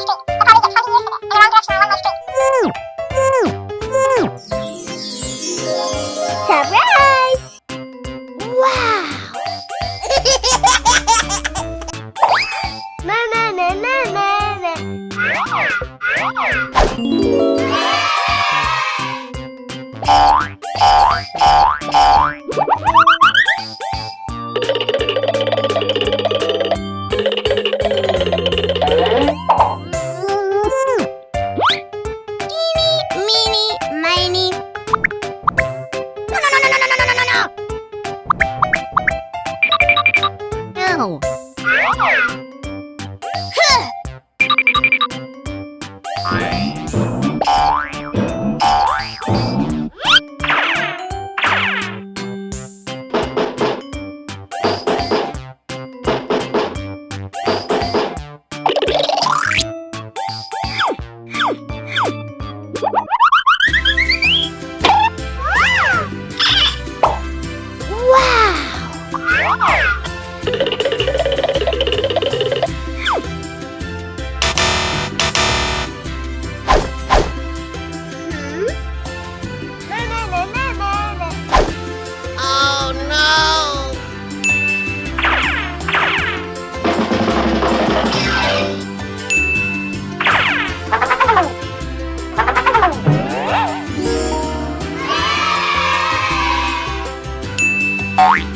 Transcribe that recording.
してなのふっ Bye.